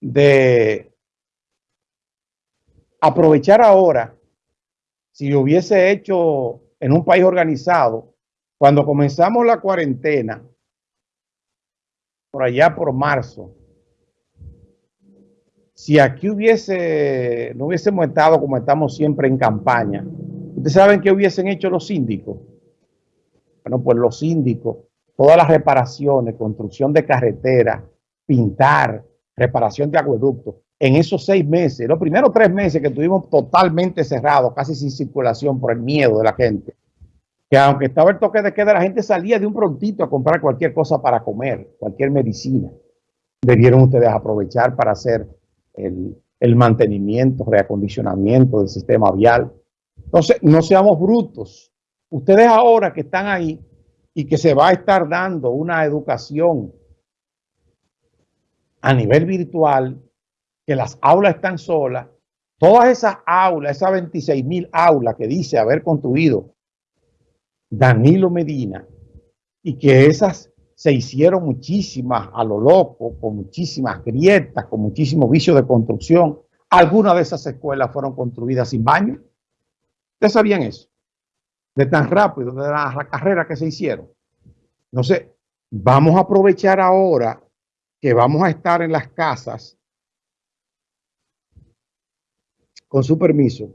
de aprovechar ahora, si hubiese hecho en un país organizado, cuando comenzamos la cuarentena, por allá por marzo, si aquí hubiese, no hubiésemos estado como estamos siempre en campaña, ¿ustedes saben qué hubiesen hecho los síndicos? Bueno, pues los síndicos, todas las reparaciones, construcción de carreteras, pintar, reparación de acueductos, en esos seis meses, los primeros tres meses que estuvimos totalmente cerrados, casi sin circulación por el miedo de la gente, que aunque estaba el toque de queda, la gente salía de un prontito a comprar cualquier cosa para comer, cualquier medicina. Debieron ustedes aprovechar para hacer el, mantenimiento, reacondicionamiento del sistema vial. Entonces, no seamos brutos. Ustedes ahora que están ahí y que se va a estar dando una educación a nivel virtual, que las aulas están solas, todas esas aulas, esas 26 mil aulas que dice haber construido Danilo Medina, y que esas se hicieron muchísimas a lo loco, con muchísimas grietas, con muchísimos vicios de construcción. Algunas de esas escuelas fueron construidas sin baño. ¿Ustedes sabían eso? De tan rápido, de la, carrera que se hicieron. No sé, vamos a aprovechar ahora que vamos a estar en las casas, con su permiso,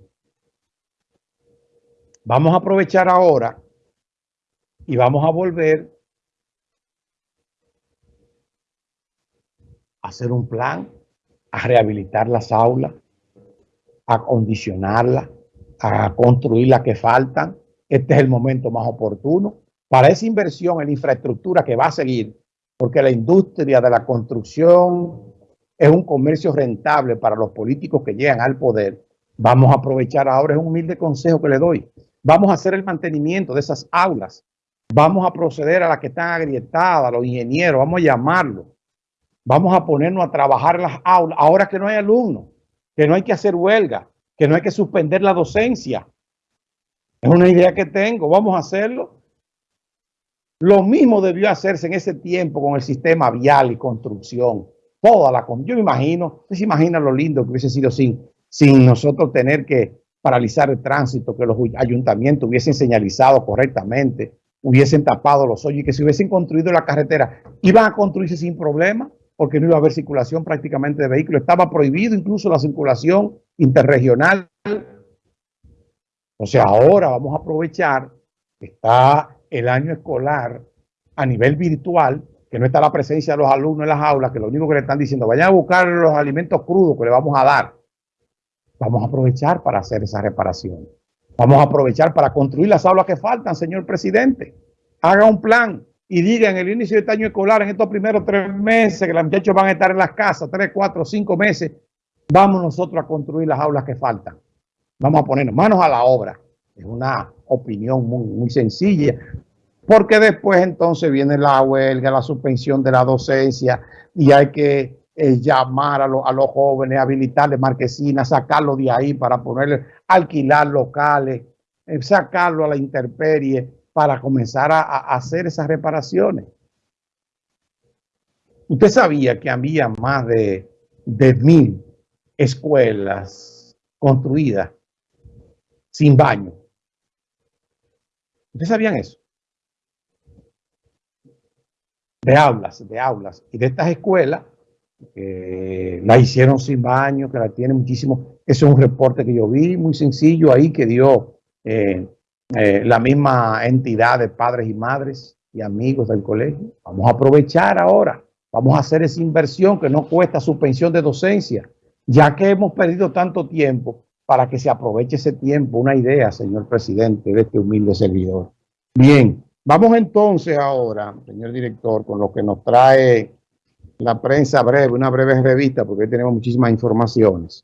vamos a aprovechar ahora y vamos a volver hacer un plan, a rehabilitar las aulas, a acondicionarlas, a construir las que faltan. Este es el momento más oportuno para esa inversión en infraestructura que va a seguir, porque la industria de la construcción es un comercio rentable para los políticos que llegan al poder. Vamos a aprovechar ahora, es un humilde consejo que le doy. Vamos a hacer el mantenimiento de esas aulas. Vamos a proceder a las que están agrietadas, a los ingenieros, vamos a llamarlos Vamos a ponernos a trabajar las aulas, ahora que no hay alumnos, que no hay que hacer huelga, que no hay que suspender la docencia. Es una idea que tengo, vamos a hacerlo. Lo mismo debió hacerse en ese tiempo con el sistema vial y construcción. Toda la Yo me imagino, usted se imagina lo lindo que hubiese sido sin, sin nosotros tener que paralizar el tránsito, que los ayuntamientos hubiesen señalizado correctamente, hubiesen tapado los hoyos y que se hubiesen construido la carretera. Iban a construirse sin problema porque no iba a haber circulación prácticamente de vehículos. Estaba prohibido incluso la circulación interregional. O sea, ahora vamos a aprovechar está el año escolar a nivel virtual, que no está la presencia de los alumnos en las aulas, que lo único que le están diciendo, vayan a buscar los alimentos crudos que le vamos a dar. Vamos a aprovechar para hacer esa reparación. Vamos a aprovechar para construir las aulas que faltan, señor presidente. Haga un plan y diga en el inicio de este año escolar, en estos primeros tres meses, que los muchachos van a estar en las casas, tres, cuatro, cinco meses, vamos nosotros a construir las aulas que faltan. Vamos a ponernos manos a la obra. Es una opinión muy, muy sencilla, porque después entonces viene la huelga, la suspensión de la docencia y hay que eh, llamar a, a, los jóvenes, habilitarles marquesinas, sacarlos de ahí para ponerle, alquilar locales, eh, sacarlo a la intemperie para comenzar a, hacer esas reparaciones. Usted sabía que había más de, de mil escuelas construidas sin baño. ¿Ustedes sabían eso? De aulas, de aulas. Y de estas escuelas, eh, la hicieron sin baño, que la tienen muchísimo. Eso es un reporte que yo vi, muy sencillo ahí, que dio eh, eh, la misma entidad de padres y madres y amigos del colegio. Vamos a aprovechar ahora, vamos a hacer esa inversión que no cuesta suspensión de docencia, ya que hemos perdido tanto tiempo para que se aproveche ese tiempo. Una idea, señor presidente, de este humilde servidor. Bien, vamos entonces ahora, señor director, con lo que nos trae la prensa breve, una breve revista, porque tenemos muchísimas informaciones.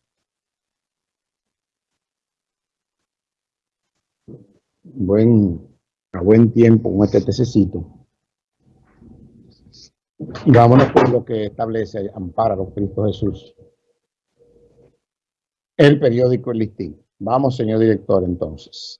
buen, a buen tiempo con este tececito. Y vámonos por lo que establece Ampara los Cristo Jesús. El periódico El Listín. Vamos, señor director, entonces.